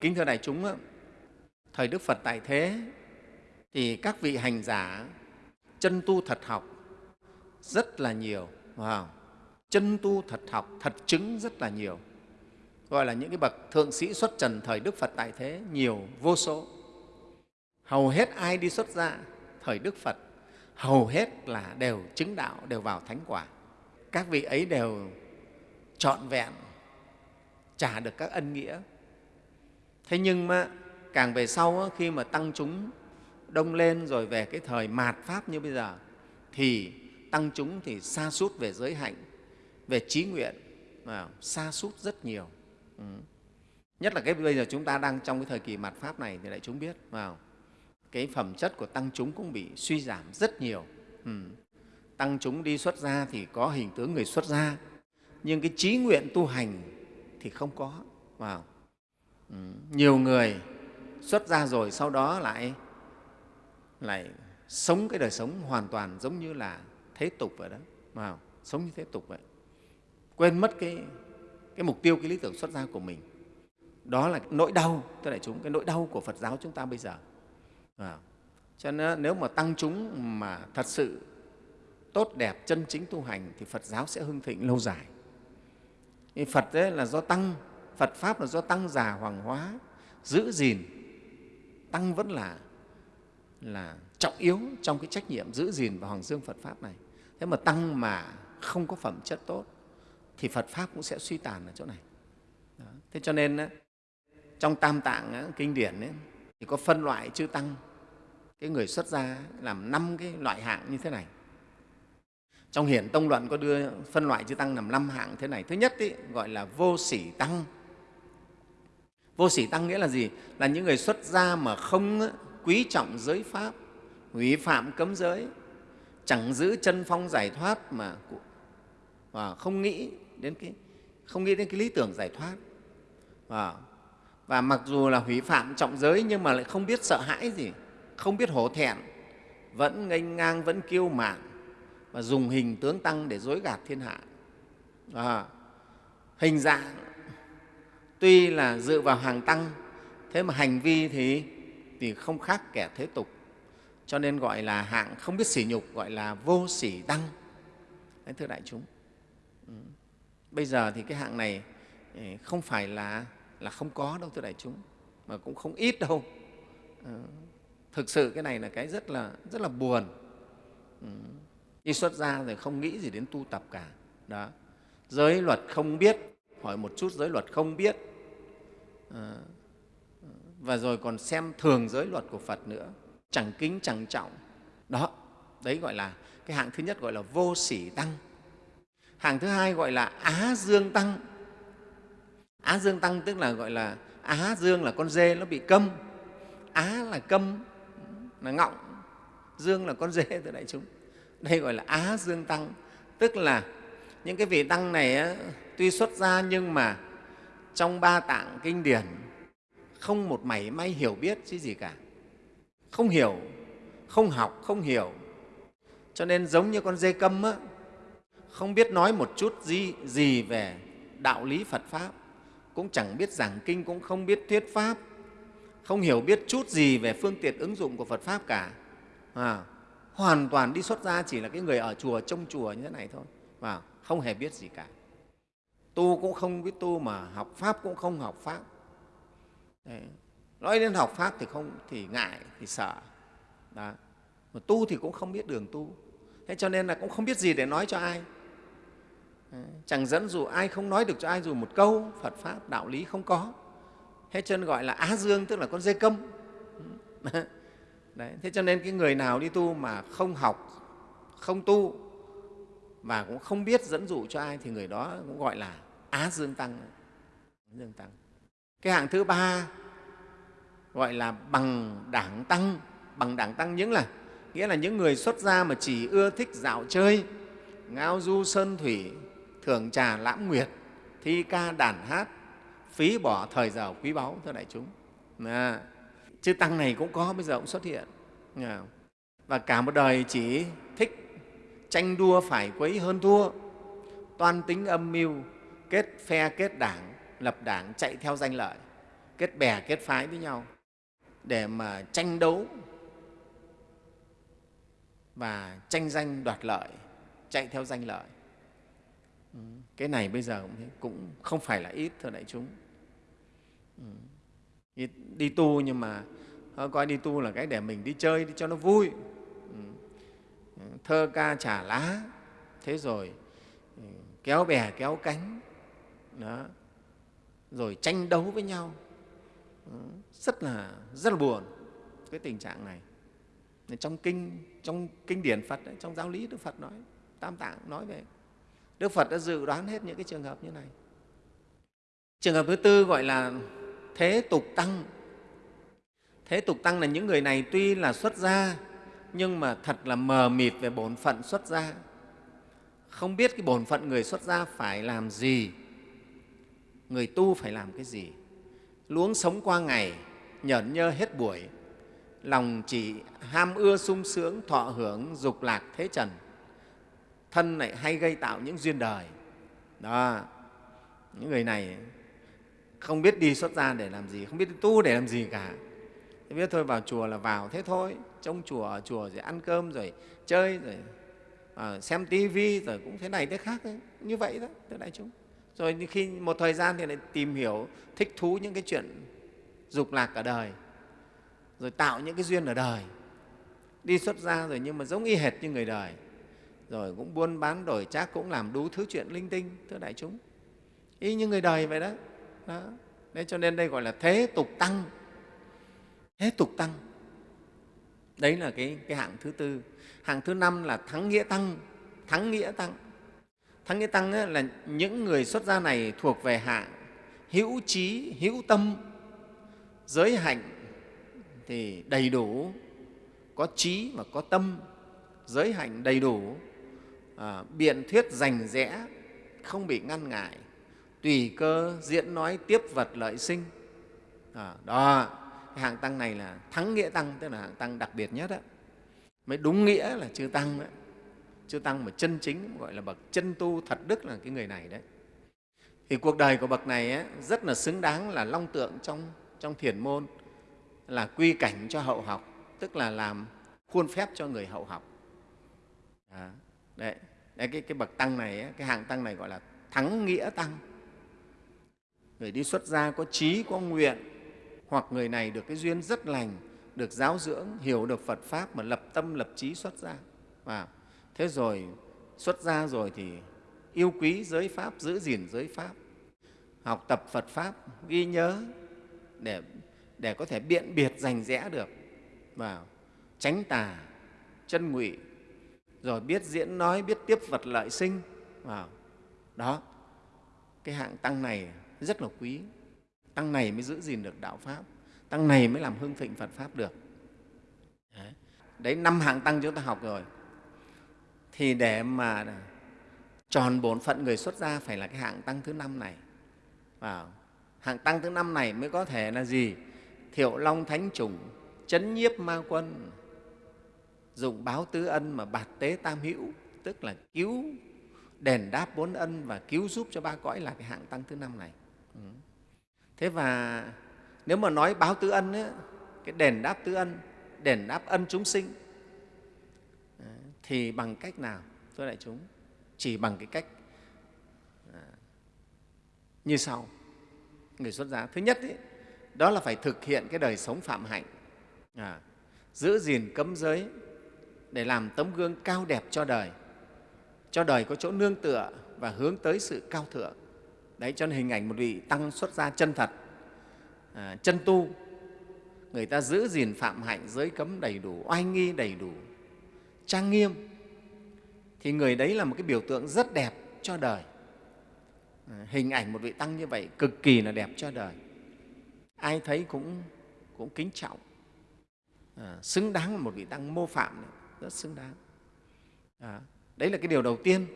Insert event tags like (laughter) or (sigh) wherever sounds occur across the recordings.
kính thưa đại chúng thời đức phật tại thế, thì các vị hành giả chân tu thật học rất là nhiều wow. chân tu thật học, thật chứng rất là nhiều. Gọi là những cái bậc thượng sĩ xuất trần thời đức phật tại thế, nhiều, vô số. Hầu hết ai đi xuất gia thời đức phật, hầu hết là đều chứng đạo, đều vào thánh quả. Các vị ấy đều trọn vẹn, trả được các ân nghĩa thế nhưng mà càng về sau khi mà tăng chúng đông lên rồi về cái thời mạt pháp như bây giờ, thì tăng chúng thì xa sút về giới hạnh, về trí nguyện, mà xa sút rất nhiều ừ. nhất là cái bây giờ chúng ta đang trong cái thời kỳ mạt pháp này thì đại chúng biết vào cái phẩm chất của tăng chúng cũng bị suy giảm rất nhiều ừ. tăng chúng đi xuất gia thì có hình tướng người xuất gia, nhưng cái trí nguyện tu hành thì không có vào ừ. nhiều người xuất ra rồi sau đó lại lại sống cái đời sống hoàn toàn giống như là thế tục vậy đó. Mà sống như thế tục vậy. Quên mất cái, cái mục tiêu cái lý tưởng xuất gia của mình. Đó là nỗi đau thưa đại chúng cái nỗi đau của phật giáo chúng ta bây giờ. À, cho nên nếu mà tăng chúng mà thật sự tốt đẹp chân chính tu hành thì phật giáo sẽ hưng thịnh lâu dài. Phật ấy là do tăng phật pháp là do tăng già hoàng hóa giữ gìn. Tăng vẫn là là trọng yếu trong cái trách nhiệm giữ gìn và hoàng dương phật pháp này. Thế mà tăng mà không có phẩm chất tốt thì phật pháp cũng sẽ suy tàn ở chỗ này. Đó. thế cho nên trong tam tạng kinh điển ấy, thì có phân loại chư tăng. Cái người xuất gia làm năm cái loại hạng như thế này. Trong hiển tông luận có đưa phân loại chư tăng làm năm hạng thế này. Thứ nhất ý, gọi là vô sỉ tăng vô sĩ tăng nghĩa là gì? Là những người xuất gia mà không quý trọng giới pháp hủy phạm cấm giới chẳng giữ chân phong giải thoát mà và không nghĩ đến cái không nghĩ đến cái lý tưởng giải thoát. Và, và mặc dù là hủy phạm trọng giới nhưng mà lại không biết sợ hãi gì không biết hổ thẹn vẫn nghênh ngang vẫn kiêu mạn và dùng hình tướng tăng để dối gạt thiên hạ. À, hình dạng tuy là dựa vào hàng tăng thế mà hành vi thì, thì không khác kẻ thế tục. Cho nên gọi là hạng không biết sỉ nhục gọi là vô sỉ tăng. Đấy, thưa đại chúng. Ừ. bây giờ thì cái hạng này ừ, không phải là là không có đâu thưa đại chúng mà cũng không ít đâu. Ừ. Thực sự cái này là cái rất là rất là buồn. Ừ. đi xuất gia rồi không nghĩ gì đến tu tập cả. Đó. Giới luật không biết hỏi một chút giới luật không biết. Ờ, ờ, và rồi còn xem thường giới luật của phật nữa. Chẳng kính, chẳng trọng. Đó, đấy gọi là cái hạng thứ nhất gọi là vô sỉ tăng. Hạng thứ hai gọi là á dương tăng. Á dương tăng tức là gọi là á dương là con dê nó bị câm. Á là câm, là ngọng. Dương là con dê (laughs) thưa đại chúng. Đây gọi là á dương tăng. Tức là những cái vị tăng này tuy xuất gia nhưng mà trong ba tạng kinh điển không một mảy may hiểu biết chứ gì cả. Không hiểu không học không hiểu. Cho nên giống như con dê câm á, không biết nói một chút gì, gì về đạo lý phật pháp. Cũng chẳng biết giảng kinh cũng không biết thuyết pháp. Không hiểu biết chút gì về phương tiện ứng dụng của Phật Pháp cả. À, hoàn toàn đi xuất gia chỉ là cái người ở chùa, trông chùa như thế này thôi, và không hề biết gì cả. Tu cũng không biết tu mà học Pháp cũng không học Pháp. Đấy. Nói đến học Pháp thì không thì ngại, thì sợ. Đó. Mà tu thì cũng không biết đường tu. Thế cho nên là cũng không biết gì để nói cho ai. Đấy. Chẳng dẫn dụ ai không nói được cho ai dù một câu Phật Pháp, đạo lý không có thế cho nên gọi là á dương tức là con dê câm (laughs) Đấy, thế cho nên cái người nào đi tu mà không học không tu và cũng không biết dẫn dụ cho ai thì người đó cũng gọi là á dương tăng. Dương tăng. Cái hạng thứ ba gọi là bằng đảng tăng. Bằng đảng tăng những là nghĩa là những người xuất gia mà chỉ ưa thích dạo chơi ngao du sơn thủy thưởng trà lãm nguyệt thi ca đàn hát phí bỏ thời giờ quý báu thưa đại chúng. À, chứ tăng này cũng có bây giờ cũng xuất hiện. À, và cả một đời chỉ thích tranh đua phải quấy hơn thua toan tính âm mưu kết phe kết đảng lập đảng chạy theo danh lợi kết bè kết phái với nhau để mà tranh đấu và tranh danh đoạt lợi chạy theo danh lợi. Ừ, cái này bây giờ cũng, không phải là ít thưa đại chúng. Ừ, đi tu nhưng mà ờ, coi đi tu là cái để mình đi chơi đi cho nó vui. Ừ, thơ ca trả lá thế rồi kéo bè kéo cánh đó. Rồi tranh đấu với nhau. Ừ, rất là rất là buồn cái tình trạng này. Trong kinh trong kinh điển Phật trong giáo lý Đức Phật nói, Tam Tạng nói về, Đức Phật đã dự đoán hết những cái trường hợp như này. Trường hợp thứ tư gọi là thế tục tăng. Thế tục tăng là những người này tuy là xuất gia, nhưng mà thật là mờ mịt về bổn phận xuất gia. Không biết cái bổn phận người xuất gia phải làm gì người tu phải làm cái gì? Luống sống qua ngày nhởn nhơ hết buổi. Lòng chỉ ham ưa sung sướng thọ hưởng dục lạc thế trần. Thân lại hay gây tạo những duyên đời. Đó những người này không biết đi xuất gia để làm gì không biết đi tu để làm gì cả. Thế biết thôi vào chùa là vào thế thôi. Trong chùa ở chùa rồi ăn cơm rồi chơi rồi à, xem tivi rồi cũng thế này thế khác ấy. như vậy đó thưa đại chúng rồi khi một thời gian thì lại tìm hiểu thích thú những cái chuyện dục lạc ở đời rồi tạo những cái duyên ở đời. Đi xuất gia rồi nhưng mà giống y hệt như người đời. Rồi cũng buôn bán đổi trác cũng làm đủ thứ chuyện linh tinh thưa đại chúng. Y như người đời vậy đó, đó. Đấy, cho nên đây gọi là thế tục tăng. Thế tục tăng. Đấy là cái, cái hạng thứ tư. Hạng thứ năm là thắng nghĩa tăng. Thắng nghĩa tăng thắng nghĩa tăng là những người xuất gia này thuộc về hạng hữu trí hữu tâm giới hạnh thì đầy đủ có trí và có tâm giới hạnh đầy đủ à, biện thuyết rành rẽ không bị ngăn ngại tùy cơ diễn nói tiếp vật lợi sinh à, đó cái hạng tăng này là thắng nghĩa tăng tức là hạng tăng đặc biệt nhất đó. mới đúng nghĩa là chư tăng đấy chư tăng mà chân chính gọi là bậc chân tu thật đức là cái người này đấy. Thì cuộc đời của bậc này ấy, rất là xứng đáng là long tượng trong trong thiền môn là quy cảnh cho hậu học tức là làm khuôn phép cho người hậu học. À, đấy, đấy cái, cái bậc tăng này cái hạng tăng này gọi là thắng nghĩa tăng. Người đi xuất gia có trí có nguyện hoặc người này được cái duyên rất lành được giáo dưỡng hiểu được phật pháp mà lập tâm lập trí xuất gia. Và thế rồi xuất gia rồi thì yêu quý giới pháp giữ gìn giới pháp học tập phật pháp ghi nhớ để để có thể biện biệt rành rẽ được vào tránh tà chân ngụy rồi biết diễn nói biết tiếp vật lợi sinh vào. Đó cái hạng tăng này rất là quý. Tăng này mới giữ gìn được đạo pháp tăng này mới làm hưng thịnh phật pháp được. Đấy, đấy năm hạng tăng chúng ta học rồi thì để mà tròn bổn phận người xuất gia phải là cái hạng tăng thứ năm này. Vào hạng tăng thứ năm này mới có thể là gì? Thiệu long thánh chủng chấn nhiếp ma quân dùng báo tứ ân mà bạt tế tam hữu tức là cứu đền đáp bốn ân và cứu giúp cho ba cõi là cái hạng tăng thứ năm này. Ừ. thế và nếu mà nói báo tứ ân ấy, cái đền đáp tứ ân đền đáp ân chúng sinh thì bằng cách nào? Thưa đại chúng chỉ bằng cái cách à, như sau. Người xuất gia. Thứ nhất ý, đó là phải thực hiện cái đời sống phạm hạnh à, giữ gìn cấm giới để làm tấm gương cao đẹp cho đời cho đời có chỗ nương tựa và hướng tới sự cao thượng. Đấy cho nên hình ảnh một vị tăng xuất gia chân thật à, chân tu người ta giữ gìn phạm hạnh giới cấm đầy đủ oai nghi đầy đủ trang nghiêm thì người đấy là một cái biểu tượng rất đẹp cho đời. À, hình ảnh một vị tăng như vậy cực kỳ là đẹp cho đời. Ai thấy cũng cũng kính trọng. À, xứng đáng là một vị tăng mô phạm này, rất xứng đáng. À, đấy là cái điều đầu tiên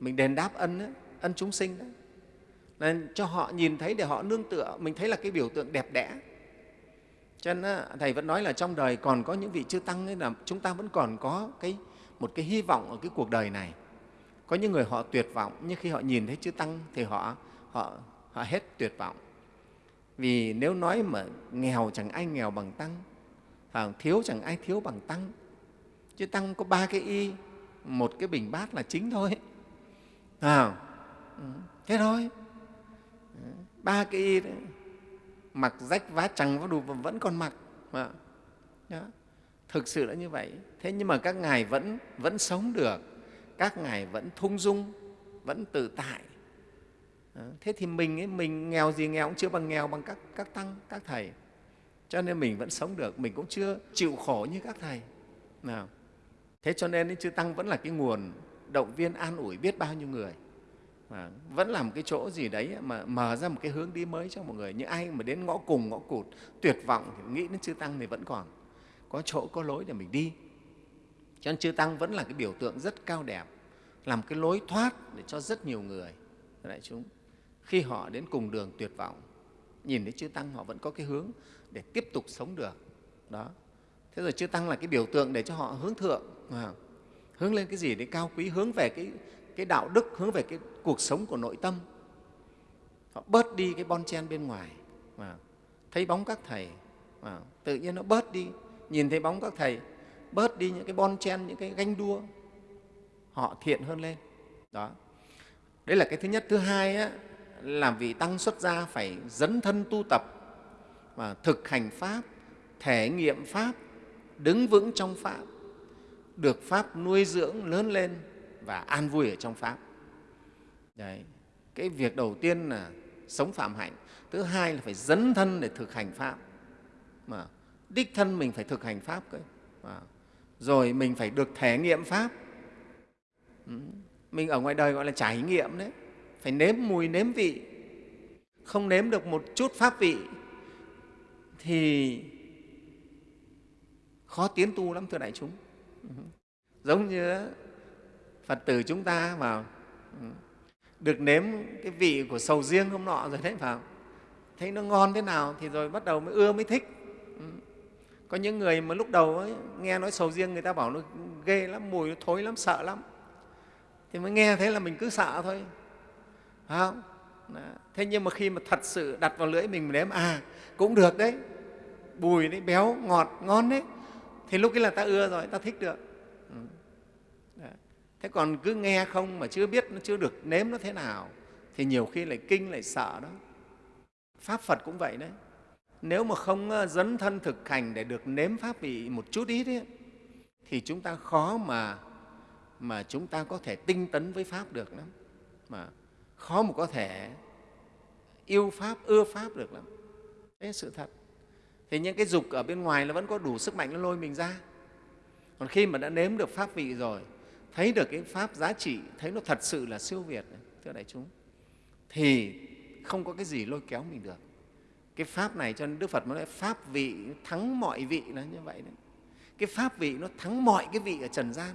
mình đền đáp ân đó, ân chúng sinh đó. Nên cho họ nhìn thấy để họ nương tựa mình thấy là cái biểu tượng đẹp đẽ cho nên thầy vẫn nói là trong đời còn có những vị chư tăng ấy là chúng ta vẫn còn có cái một cái hy vọng ở cái cuộc đời này. Có những người họ tuyệt vọng nhưng khi họ nhìn thấy chư tăng thì họ họ họ hết tuyệt vọng. Vì nếu nói mà nghèo chẳng ai nghèo bằng tăng phải thiếu chẳng ai thiếu bằng tăng. Chứ tăng có ba cái y một cái bình bát là chính thôi. À, ừ, thế thôi. Ừ, ba cái y đấy mặc rách vá chằng vá đủ vẫn còn mặc. Vâng mà. Đó. thực sự là như vậy. Thế nhưng mà các ngài vẫn vẫn sống được. Các ngài vẫn thung dung vẫn tự tại. Đó. thế thì mình ấy, mình nghèo gì nghèo cũng chưa bằng nghèo bằng các, các tăng các thầy. Cho nên mình vẫn sống được. Mình cũng chưa chịu khổ như các thầy. Nào. Thế cho nên chư tăng vẫn là cái nguồn động viên an ủi biết bao nhiêu người và vẫn là một cái chỗ gì đấy mà mở ra một cái hướng đi mới cho mọi người. Những ai mà đến ngõ cùng, ngõ cụt, tuyệt vọng thì nghĩ đến chư tăng thì vẫn còn. Có chỗ, có lối để mình đi. Cho nên chư tăng vẫn là cái biểu tượng rất cao đẹp làm cái lối thoát để cho rất nhiều người đại chúng, khi họ đến cùng đường tuyệt vọng, nhìn thấy chư tăng họ vẫn có cái hướng để tiếp tục sống được. Đó. Thế rồi chư tăng là cái biểu tượng để cho họ hướng thượng à, hướng lên cái gì để cao quý, hướng về cái cái đạo đức hướng về cái cuộc sống của nội tâm. Họ bớt đi cái bon chen bên ngoài mà thấy bóng các thầy mà tự nhiên nó bớt đi. Nhìn thấy bóng các thầy bớt đi những cái bon chen những cái ganh đua họ thiện hơn lên. Đó. Đấy là cái thứ nhất. Thứ hai á, là vị tăng xuất gia phải dấn thân tu tập và thực hành pháp thể nghiệm pháp đứng vững trong pháp được pháp nuôi dưỡng lớn lên và an vui ở trong pháp. Đấy, cái việc đầu tiên là sống phạm hạnh, thứ hai là phải dấn thân để thực hành pháp. Mà đích thân mình phải thực hành pháp cơ. Mà. rồi mình phải được thể nghiệm pháp. Ừ. mình ở ngoài đời gọi là trải nghiệm đấy. Phải nếm mùi, nếm vị. Không nếm được một chút pháp vị thì khó tiến tu lắm thưa đại chúng. Ừ, giống như phật tử chúng ta vào ừ, được nếm cái vị của sầu riêng hôm nọ rồi đấy vào. Thấy nó ngon thế nào thì rồi bắt đầu mới ưa mới thích ừ. có những người mà lúc đầu ấy, nghe nói sầu riêng người ta bảo nó ghê lắm mùi nó thối lắm sợ lắm. Thì mới nghe thế là mình cứ sợ thôi. Phải không? Đó. thế nhưng mà khi mà thật sự đặt vào lưỡi mình nếm à cũng được đấy. Bùi đấy béo ngọt ngon đấy. Thì lúc ấy là ta ưa rồi ta thích được thế còn cứ nghe không mà chưa biết nó chưa được nếm nó thế nào thì nhiều khi lại kinh lại sợ đó. Pháp phật cũng vậy đấy. Nếu mà không ờ, dấn thân thực hành để được nếm pháp vị một chút ít ấy, thì chúng ta khó mà mà chúng ta có thể tinh tấn với pháp được lắm. Mà khó mà có thể yêu pháp ưa pháp được lắm. Đấy sự thật. Thì những cái dục ở bên ngoài nó vẫn có đủ sức mạnh nó lôi mình ra. Còn khi mà đã nếm được pháp vị rồi thấy được cái pháp giá trị thấy nó thật sự là siêu việt thưa đại chúng thì không có cái gì lôi kéo mình được. Cái pháp này cho nên đức phật nói pháp vị thắng mọi vị là như vậy đấy. Cái pháp vị nó thắng mọi cái vị ở trần gian.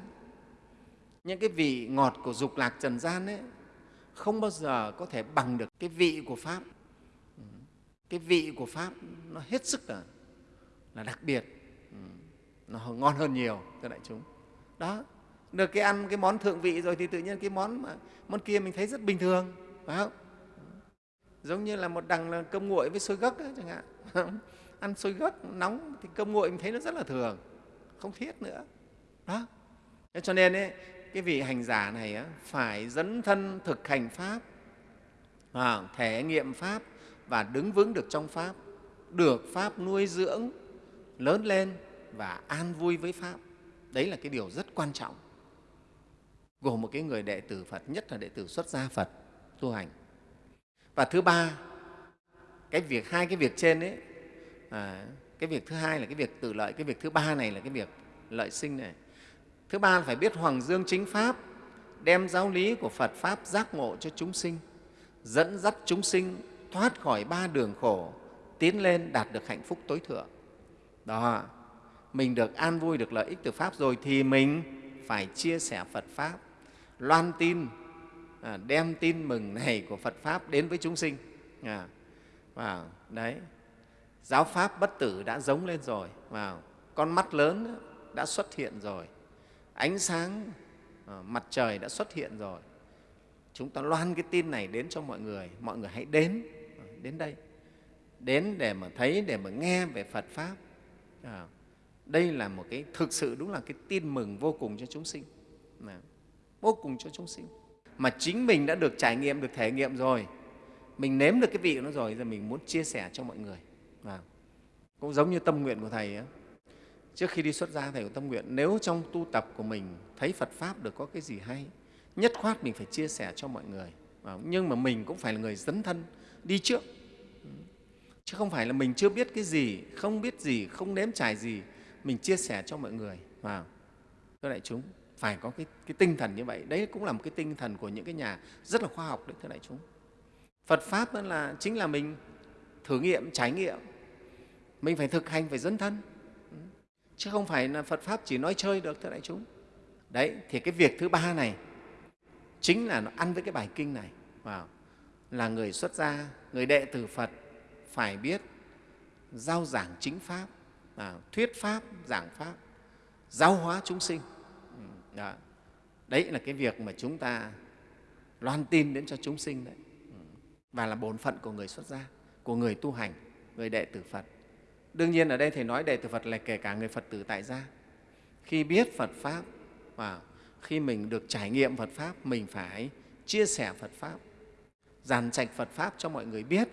Những cái vị ngọt của dục lạc trần gian ấy không bao giờ có thể bằng được cái vị của pháp. Ừ. Cái vị của pháp nó hết sức là, là đặc biệt. Ừ. Nó ngon hơn nhiều thưa đại chúng. Đó được cái ăn cái món thượng vị rồi thì tự nhiên cái món mà món kia mình thấy rất bình thường phải không? Giống như là một đằng là cơm nguội với xôi gấc ấy, chẳng hạn. (laughs) Ăn xôi gấc nóng thì cơm nguội mình thấy nó rất là thường không thiết nữa. Đó. Cho nên ấy, cái vị hành giả này á, phải dấn thân thực hành pháp à, thể nghiệm pháp và đứng vững được trong pháp được pháp nuôi dưỡng lớn lên và an vui với pháp. Đấy là cái điều rất quan trọng gồm một cái người đệ tử phật nhất là đệ tử xuất gia phật tu hành. Và thứ ba cái việc hai cái việc trên ấy à, cái việc thứ hai là cái việc tự lợi cái việc thứ ba này là cái việc lợi sinh này. Thứ ba là phải biết hoàng dương chính pháp đem giáo lý của phật pháp giác ngộ cho chúng sinh dẫn dắt chúng sinh thoát khỏi ba đường khổ tiến lên đạt được hạnh phúc tối thượng. Đó mình được an vui được lợi ích từ pháp rồi thì mình phải chia sẻ phật pháp loan tin à, đem tin mừng này của phật pháp đến với chúng sinh. À, vào đấy. Giáo pháp bất tử đã giống lên rồi. Vào con mắt lớn đã xuất hiện rồi. Ánh sáng à, mặt trời đã xuất hiện rồi. Chúng ta loan cái tin này đến cho mọi người. Mọi người hãy đến à, đến đây. Đến để mà thấy để mà nghe về phật pháp. À, đây là một cái thực sự đúng là cái tin mừng vô cùng cho chúng sinh. Nào vô cùng cho chúng sinh. Mà chính mình đã được trải nghiệm được thể nghiệm rồi. Mình nếm được cái vị của nó rồi giờ mình muốn chia sẻ cho mọi người. À, cũng giống như tâm nguyện của thầy ấy. trước khi đi xuất gia thầy có tâm nguyện nếu trong tu tập của mình thấy phật pháp được có cái gì hay nhất khoát mình phải chia sẻ cho mọi người. À, nhưng mà mình cũng phải là người dấn thân đi trước. Chứ không phải là mình chưa biết cái gì không biết gì không nếm trải gì mình chia sẻ cho mọi người. Vâng. Vào các đại chúng phải có cái, cái tinh thần như vậy. Đấy cũng là một cái tinh thần của những cái nhà rất là khoa học đấy thưa đại chúng. Phật pháp là chính là mình thử nghiệm trải nghiệm. Mình phải thực hành phải dấn thân. Chứ không phải là phật pháp chỉ nói chơi được thưa đại chúng. Đấy thì cái việc thứ ba này chính là nó ăn với cái bài kinh này. Wow. là người xuất gia người đệ tử phật phải biết giao giảng chính pháp à, thuyết pháp giảng pháp giáo hóa chúng sinh đó. đấy là cái việc mà chúng ta loan tin đến cho chúng sinh đấy. Ừ. Và là bổn phận của người xuất gia, của người tu hành, người đệ tử phật. Đương nhiên ở đây thầy nói đệ tử phật là kể cả người phật tử tại gia. Khi biết phật pháp và khi mình được trải nghiệm phật pháp, mình phải chia sẻ phật pháp, giàn trạch phật pháp cho mọi người biết.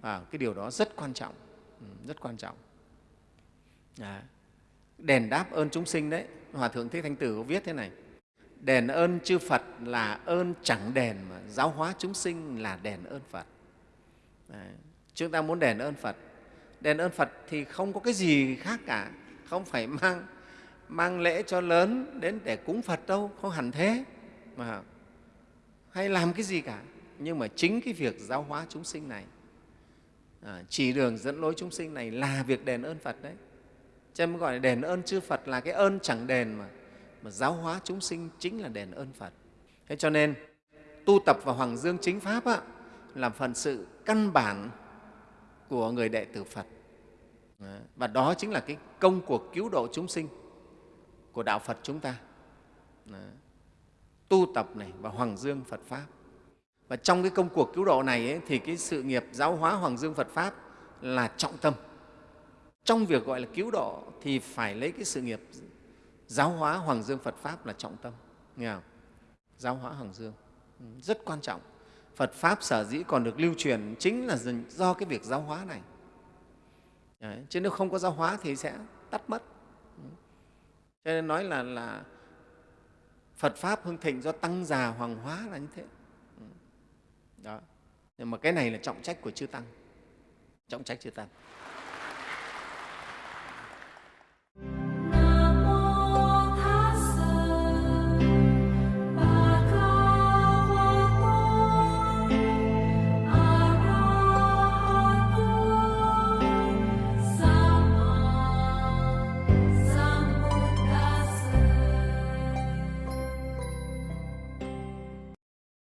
Và cái điều đó rất quan trọng. Ừ, rất quan trọng. Đấy đền đáp ơn chúng sinh đấy. Hòa thượng thích thanh tử có viết thế này. Đền ơn chư phật là ơn chẳng đền mà giáo hóa chúng sinh là đền ơn phật. Đấy. chúng ta muốn đền ơn phật. Đền ơn phật thì không có cái gì khác cả. Không phải mang mang lễ cho lớn đến để cúng phật đâu không hẳn thế. Mà hay làm cái gì cả. Nhưng mà chính cái việc giáo hóa chúng sinh này à, chỉ đường dẫn lối chúng sinh này là việc đền ơn phật đấy cho nên gọi là đền ơn chư phật là cái ơn chẳng đền mà. Mà giáo hóa chúng sinh chính là đền ơn phật. Thế cho nên tu tập vào hoàng dương chính pháp á, là phần sự căn bản của người đệ tử phật. Và đó chính là cái công cuộc cứu độ chúng sinh của đạo phật chúng ta. Tu tập này và hoàng dương phật pháp. Và trong cái công cuộc cứu độ này ấy, thì cái sự nghiệp giáo hóa hoàng dương phật pháp là trọng tâm trong việc gọi là cứu độ thì phải lấy cái sự nghiệp giáo hóa hoàng dương phật pháp là trọng tâm nghe không? giáo hóa hoàng dương. Ừ, rất quan trọng. Phật pháp sở dĩ còn được lưu truyền chính là do cái việc giáo hóa này. Đấy, chứ nếu không có giáo hóa thì sẽ tắt mất. Ừ. Cho nên nói là, là phật pháp hưng thịnh do tăng già hoàng hóa là như thế. Ừ. Đó. Nhưng mà cái này là trọng trách của chư tăng. Trọng trách chư tăng.